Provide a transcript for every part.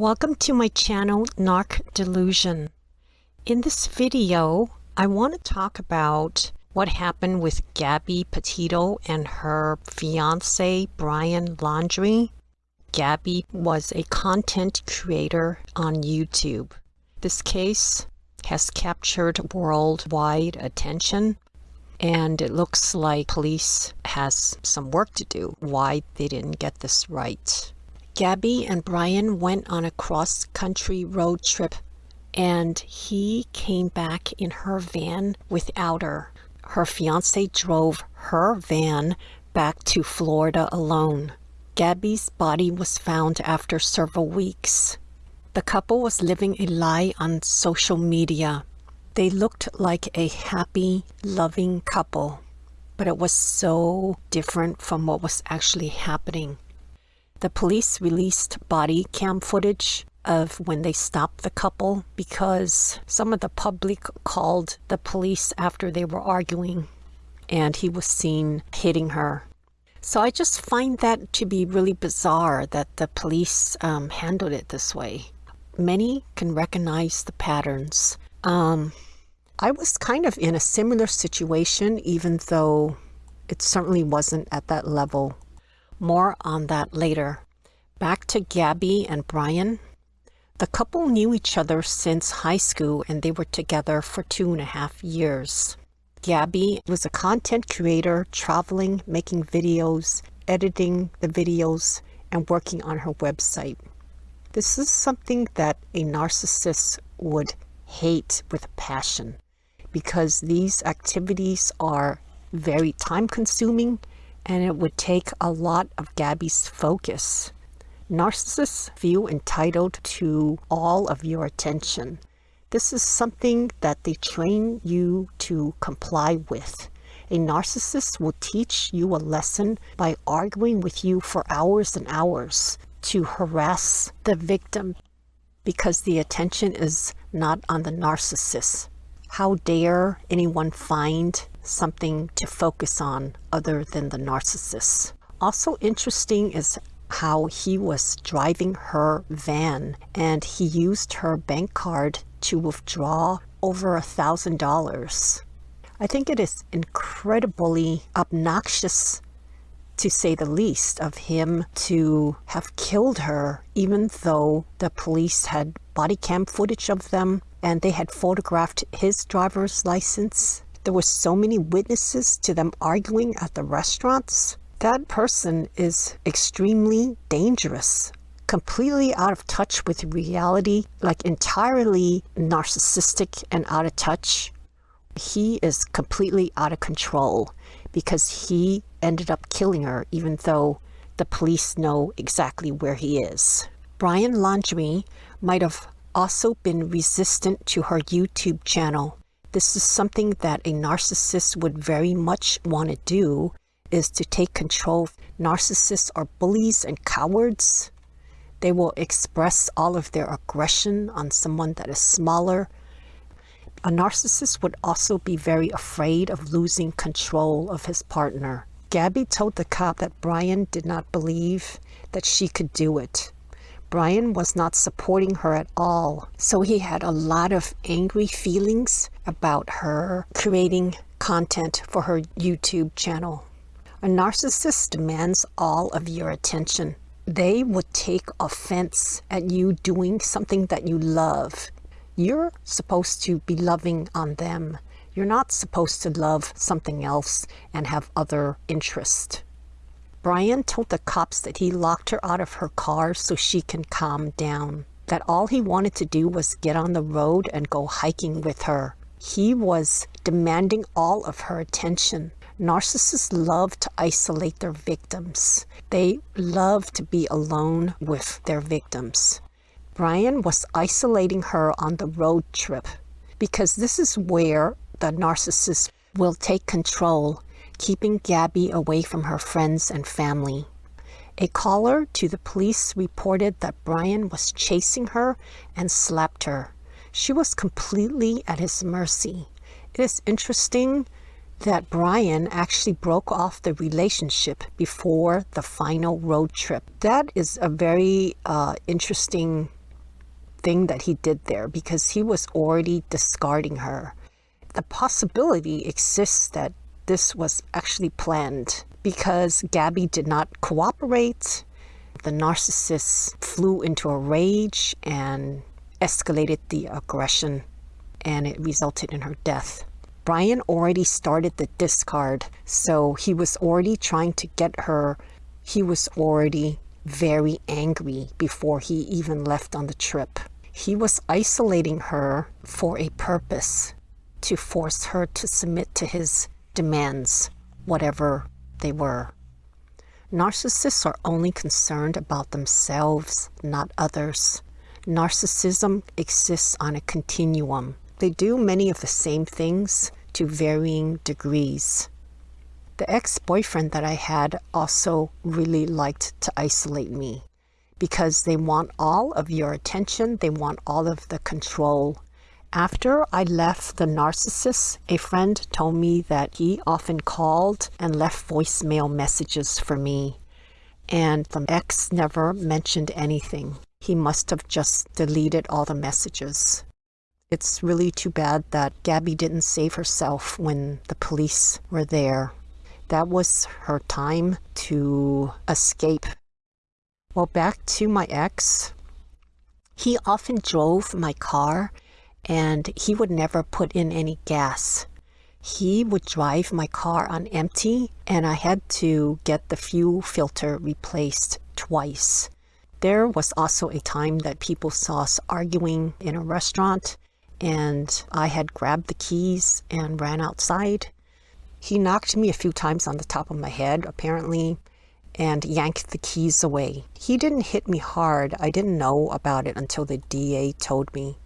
Welcome to my channel Narc Delusion. In this video, I want to talk about what happened with Gabby Petito and her fiance Brian Laundrie. Gabby was a content creator on YouTube. This case has captured worldwide attention and it looks like police has some work to do why they didn't get this right. Gabby and Brian went on a cross-country road trip and he came back in her van without her. Her fiance drove her van back to Florida alone. Gabby's body was found after several weeks. The couple was living a lie on social media. They looked like a happy, loving couple, but it was so different from what was actually happening. The police released body cam footage of when they stopped the couple because some of the public called the police after they were arguing and he was seen hitting her. So I just find that to be really bizarre that the police um, handled it this way. Many can recognize the patterns. Um, I was kind of in a similar situation, even though it certainly wasn't at that level more on that later. Back to Gabby and Brian. The couple knew each other since high school and they were together for two and a half years. Gabby was a content creator, traveling, making videos, editing the videos, and working on her website. This is something that a narcissist would hate with passion because these activities are very time consuming and it would take a lot of Gabby's focus. Narcissists feel entitled to all of your attention. This is something that they train you to comply with. A narcissist will teach you a lesson by arguing with you for hours and hours to harass the victim because the attention is not on the narcissist. How dare anyone find something to focus on other than the narcissist? Also interesting is how he was driving her van and he used her bank card to withdraw over a thousand dollars. I think it is incredibly obnoxious to say the least of him to have killed her even though the police had body cam footage of them and they had photographed his driver's license. There were so many witnesses to them arguing at the restaurants. That person is extremely dangerous, completely out of touch with reality, like entirely narcissistic and out of touch. He is completely out of control because he ended up killing her even though the police know exactly where he is. Brian Laundrie might have also been resistant to her YouTube channel. This is something that a narcissist would very much want to do is to take control. Narcissists are bullies and cowards. They will express all of their aggression on someone that is smaller. A narcissist would also be very afraid of losing control of his partner. Gabby told the cop that Brian did not believe that she could do it. Brian was not supporting her at all. So he had a lot of angry feelings about her creating content for her YouTube channel. A narcissist demands all of your attention. They would take offense at you doing something that you love. You're supposed to be loving on them. You're not supposed to love something else and have other interests. Brian told the cops that he locked her out of her car so she can calm down. That all he wanted to do was get on the road and go hiking with her. He was demanding all of her attention. Narcissists love to isolate their victims. They love to be alone with their victims. Brian was isolating her on the road trip because this is where the narcissist will take control keeping Gabby away from her friends and family. A caller to the police reported that Brian was chasing her and slapped her. She was completely at his mercy. It is interesting that Brian actually broke off the relationship before the final road trip. That is a very uh, interesting thing that he did there because he was already discarding her. The possibility exists that this was actually planned because Gabby did not cooperate. The narcissist flew into a rage and escalated the aggression and it resulted in her death. Brian already started the discard, so he was already trying to get her. He was already very angry before he even left on the trip. He was isolating her for a purpose, to force her to submit to his demands, whatever they were. Narcissists are only concerned about themselves, not others. Narcissism exists on a continuum. They do many of the same things to varying degrees. The ex-boyfriend that I had also really liked to isolate me because they want all of your attention, they want all of the control. After I left the narcissist, a friend told me that he often called and left voicemail messages for me. And the ex never mentioned anything. He must have just deleted all the messages. It's really too bad that Gabby didn't save herself when the police were there. That was her time to escape. Well, back to my ex. He often drove my car and he would never put in any gas. He would drive my car on empty and I had to get the fuel filter replaced twice. There was also a time that people saw us arguing in a restaurant and I had grabbed the keys and ran outside. He knocked me a few times on the top of my head, apparently, and yanked the keys away. He didn't hit me hard. I didn't know about it until the DA told me.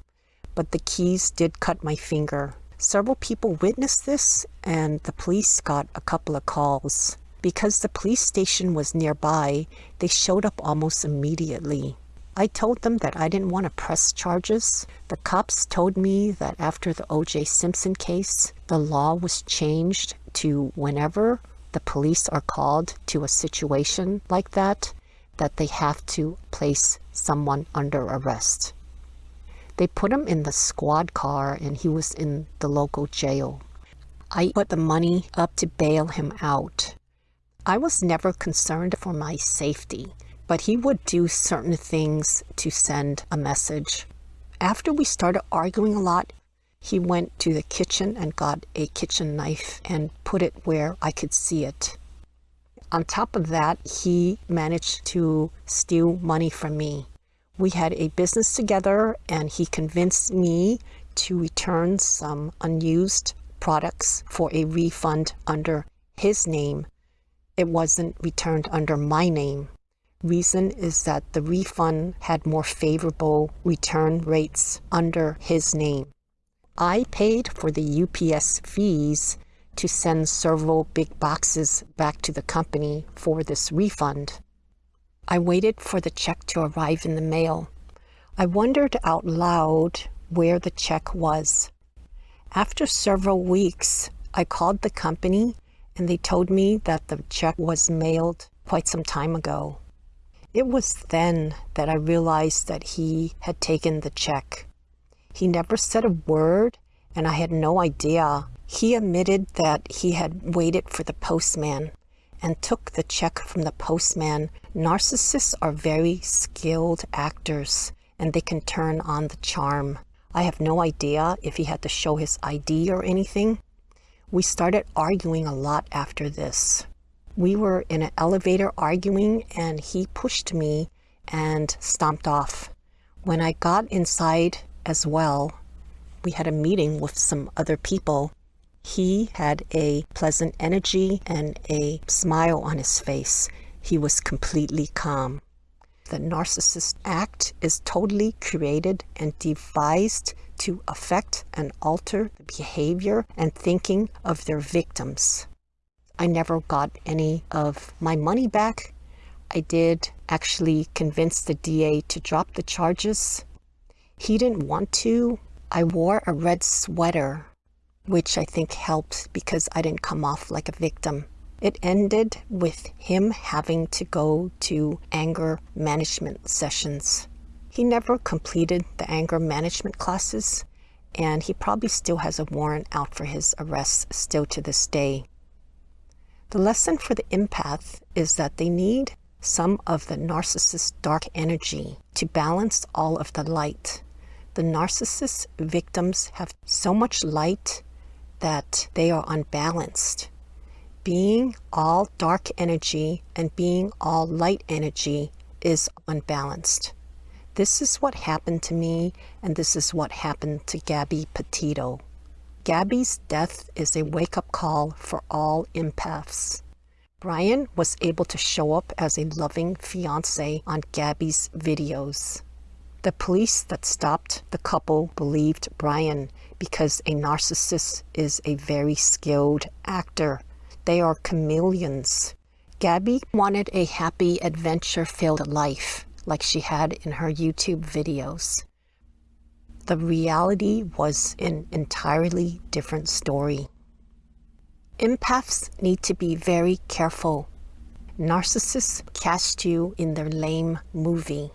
But the keys did cut my finger. Several people witnessed this, and the police got a couple of calls. Because the police station was nearby, they showed up almost immediately. I told them that I didn't want to press charges. The cops told me that after the O.J. Simpson case, the law was changed to whenever the police are called to a situation like that, that they have to place someone under arrest. They put him in the squad car and he was in the local jail. I put the money up to bail him out. I was never concerned for my safety but he would do certain things to send a message. After we started arguing a lot, he went to the kitchen and got a kitchen knife and put it where I could see it. On top of that, he managed to steal money from me. We had a business together and he convinced me to return some unused products for a refund under his name. It wasn't returned under my name reason is that the refund had more favorable return rates under his name. I paid for the UPS fees to send several big boxes back to the company for this refund. I waited for the check to arrive in the mail. I wondered out loud where the check was. After several weeks, I called the company and they told me that the check was mailed quite some time ago. It was then that I realized that he had taken the check. He never said a word, and I had no idea. He admitted that he had waited for the postman and took the check from the postman. Narcissists are very skilled actors, and they can turn on the charm. I have no idea if he had to show his ID or anything. We started arguing a lot after this. We were in an elevator arguing and he pushed me and stomped off. When I got inside as well, we had a meeting with some other people. He had a pleasant energy and a smile on his face. He was completely calm. The narcissist act is totally created and devised to affect and alter the behavior and thinking of their victims. I never got any of my money back. I did actually convince the DA to drop the charges. He didn't want to. I wore a red sweater, which I think helped because I didn't come off like a victim. It ended with him having to go to anger management sessions. He never completed the anger management classes, and he probably still has a warrant out for his arrest still to this day. The lesson for the empath is that they need some of the narcissist's dark energy to balance all of the light. The narcissist victims have so much light that they are unbalanced. Being all dark energy and being all light energy is unbalanced. This is what happened to me, and this is what happened to Gabby Petito. Gabby's death is a wake-up call for all empaths. Brian was able to show up as a loving fiance on Gabby's videos. The police that stopped the couple believed Brian because a narcissist is a very skilled actor. They are chameleons. Gabby wanted a happy adventure-filled life like she had in her YouTube videos. The reality was an entirely different story. Empaths need to be very careful. Narcissists cast you in their lame movie.